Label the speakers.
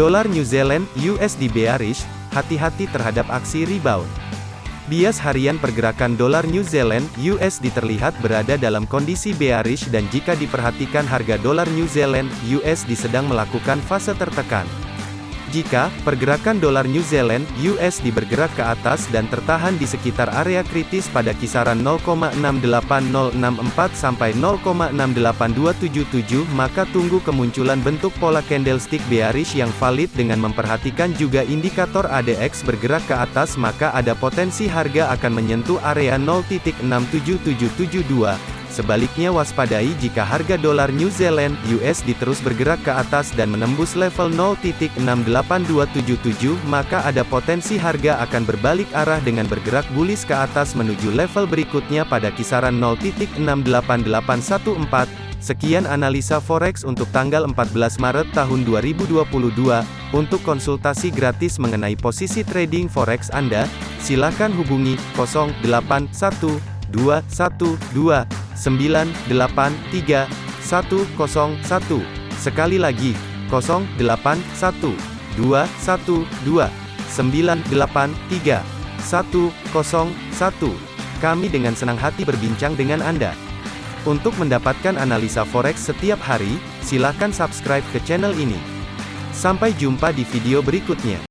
Speaker 1: Dolar New Zealand USD bearish, hati-hati terhadap aksi rebound. Bias harian pergerakan dolar New Zealand USD terlihat berada dalam kondisi bearish dan jika diperhatikan harga dolar New Zealand USD sedang melakukan fase tertekan. Jika pergerakan dolar New Zealand USD bergerak ke atas dan tertahan di sekitar area kritis pada kisaran 0,68064 sampai 0,68277 maka tunggu kemunculan bentuk pola candlestick bearish yang valid dengan memperhatikan juga indikator ADX bergerak ke atas maka ada potensi harga akan menyentuh area 0.67772 Sebaliknya waspadai jika harga dolar New Zealand USD terus bergerak ke atas dan menembus level 0.68277 maka ada potensi harga akan berbalik arah dengan bergerak bullish ke atas menuju level berikutnya pada kisaran 0.68814. Sekian analisa forex untuk tanggal 14 Maret tahun 2022. Untuk konsultasi gratis mengenai posisi trading forex Anda, silakan hubungi 081212 983 101. Sekali lagi, 081 212 983 101. Kami dengan senang hati berbincang dengan Anda. Untuk mendapatkan analisa forex setiap hari, silakan subscribe ke channel ini. Sampai jumpa di video berikutnya.